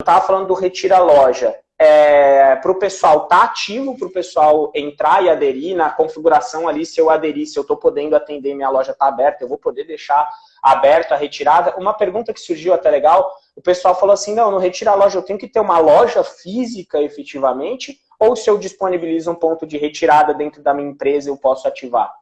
estava falando do Retira Loja, é, para o pessoal estar tá ativo, para o pessoal entrar e aderir na configuração ali, se eu aderir, se eu estou podendo atender, minha loja está aberta, eu vou poder deixar aberto a retirada. Uma pergunta que surgiu até legal, o pessoal falou assim, não, no Retira Loja eu tenho que ter uma loja física efetivamente, ou se eu disponibilizo um ponto de retirada dentro da minha empresa, eu posso ativar?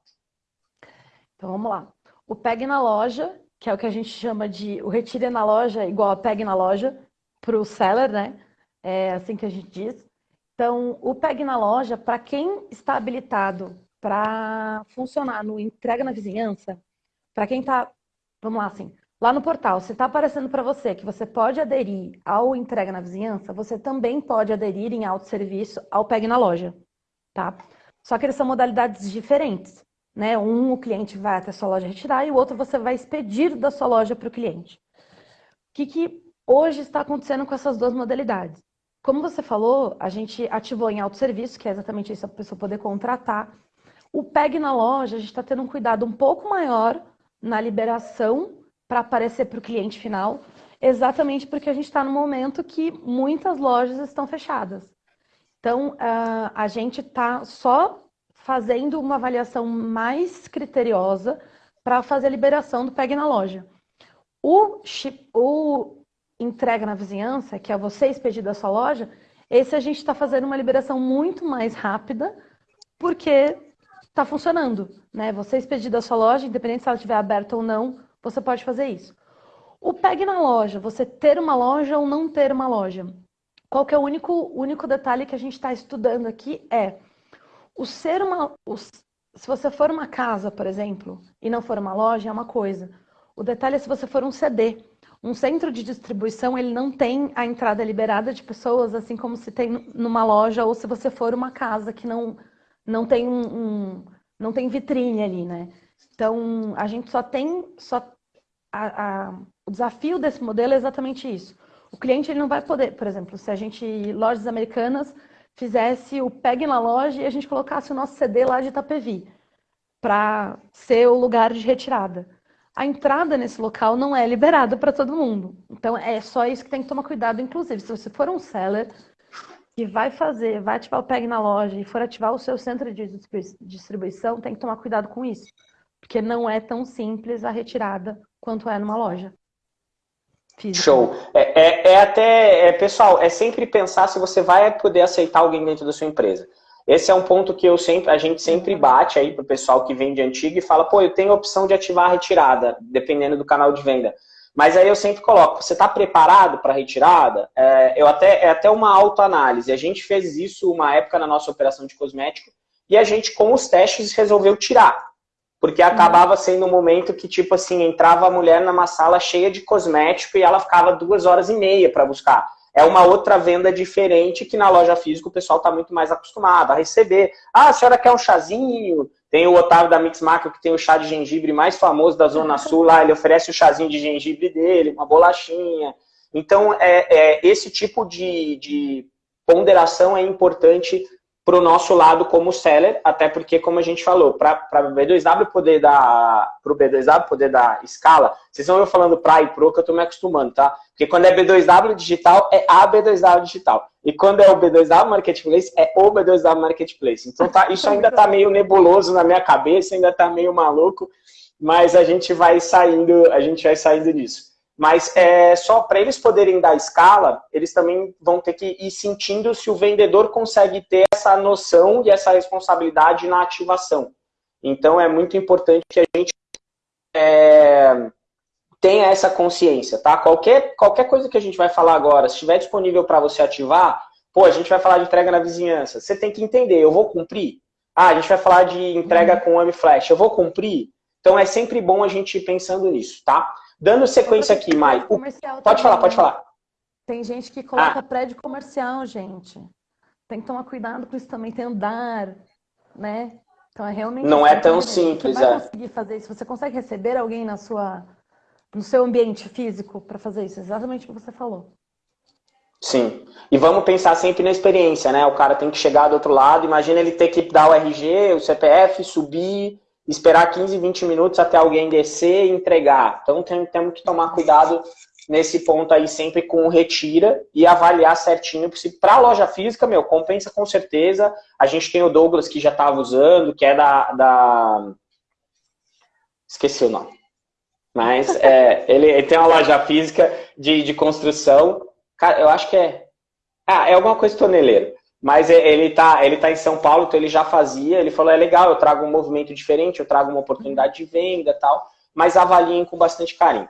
Então vamos lá. O PEG na loja, que é o que a gente chama de o retire na loja igual a PEG na loja para o seller, né? É assim que a gente diz. Então, o PEG na loja, para quem está habilitado para funcionar no entrega na vizinhança, para quem está, vamos lá assim, lá no portal, se está aparecendo para você que você pode aderir ao entrega na vizinhança, você também pode aderir em autosserviço ao PEG na loja, tá? Só que eles são modalidades diferentes. Né? Um, o cliente vai até a sua loja retirar e o outro você vai expedir da sua loja para o cliente. O que, que hoje está acontecendo com essas duas modalidades? Como você falou, a gente ativou em autosserviço, que é exatamente isso, a pessoa poder contratar. O PEG na loja, a gente está tendo um cuidado um pouco maior na liberação para aparecer para o cliente final, exatamente porque a gente está no momento que muitas lojas estão fechadas. Então, uh, a gente está só fazendo uma avaliação mais criteriosa para fazer a liberação do PEG na loja. O, o entrega na vizinhança, que é você expedir da sua loja, esse a gente está fazendo uma liberação muito mais rápida, porque está funcionando. Né? Você expedir da sua loja, independente se ela estiver aberta ou não, você pode fazer isso. O PEG na loja, você ter uma loja ou não ter uma loja. Qual que é o único, único detalhe que a gente está estudando aqui é o ser uma. O, se você for uma casa, por exemplo, e não for uma loja, é uma coisa. O detalhe é se você for um CD. Um centro de distribuição, ele não tem a entrada liberada de pessoas, assim como se tem numa loja, ou se você for uma casa que não, não tem um, um não tem vitrine ali, né? Então, a gente só tem, só a, a, o desafio desse modelo é exatamente isso. O cliente ele não vai poder, por exemplo, se a gente, lojas americanas, fizesse o pegue na loja e a gente colocasse o nosso CD lá de Itapevi, para ser o lugar de retirada. A entrada nesse local não é liberada para todo mundo. Então é só isso que tem que tomar cuidado. Inclusive, se você for um seller que vai fazer, vai ativar o PEG na loja e for ativar o seu centro de distribuição, tem que tomar cuidado com isso. Porque não é tão simples a retirada quanto é numa loja. Física. Show. É, é, é até, é, pessoal, é sempre pensar se você vai poder aceitar alguém dentro da sua empresa. Esse é um ponto que eu sempre, a gente sempre bate aí pro pessoal que vende antigo e fala, pô, eu tenho a opção de ativar a retirada, dependendo do canal de venda. Mas aí eu sempre coloco, você está preparado para a retirada? É, eu até, é até uma autoanálise. A gente fez isso uma época na nossa operação de cosmético e a gente, com os testes, resolveu tirar. Porque acabava sendo um momento que, tipo assim, entrava a mulher numa sala cheia de cosmético e ela ficava duas horas e meia para buscar. É uma outra venda diferente que na loja física o pessoal está muito mais acostumado a receber. Ah, a senhora quer um chazinho? Tem o Otávio da Mix Market que tem o chá de gengibre mais famoso da Zona Sul lá, ele oferece o chazinho de gengibre dele, uma bolachinha. Então, é, é esse tipo de, de ponderação é importante para o nosso lado como seller, até porque, como a gente falou, para o B2W poder dar para o B2W poder dar escala, vocês vão eu falando para e pro que eu estou me acostumando, tá? Porque quando é B2W digital, é a B2W digital. E quando é o B2W Marketplace, é o B2W Marketplace. Então tá, isso ainda está meio nebuloso na minha cabeça, ainda está meio maluco, mas a gente vai saindo, a gente vai saindo disso. Mas é, só para eles poderem dar escala, eles também vão ter que ir sentindo se o vendedor consegue ter essa noção e essa responsabilidade na ativação. Então é muito importante que a gente é, tenha essa consciência, tá? Qualquer, qualquer coisa que a gente vai falar agora, se estiver disponível para você ativar, pô, a gente vai falar de entrega na vizinhança. Você tem que entender, eu vou cumprir? Ah, a gente vai falar de entrega uhum. com Flash, eu vou cumprir? Então é sempre bom a gente ir pensando nisso, tá? Dando sequência aqui, Mai. Pode falar, pode falar. Tem gente que coloca ah. prédio comercial, gente. Tem que tomar cuidado com isso também, tem andar, né? Então é realmente. Não é tão simples, você vai é. conseguir fazer isso. Você consegue receber alguém na sua, no seu ambiente físico para fazer isso? Exatamente o que você falou. Sim. E vamos pensar sempre na experiência, né? O cara tem que chegar do outro lado, imagina ele ter que dar o RG, o CPF, subir, esperar 15, 20 minutos até alguém descer e entregar. Então tem, temos que tomar cuidado nesse ponto aí sempre com o retira e avaliar certinho. Para a loja física, meu, compensa com certeza. A gente tem o Douglas que já estava usando, que é da, da... Esqueci o nome. Mas é, ele, ele, tem uma loja física de, de construção. Cara, eu acho que é... Ah, é alguma coisa toneleira. Mas ele está ele tá em São Paulo, então ele já fazia. Ele falou, é legal, eu trago um movimento diferente, eu trago uma oportunidade de venda tal. Mas avaliem com bastante carinho.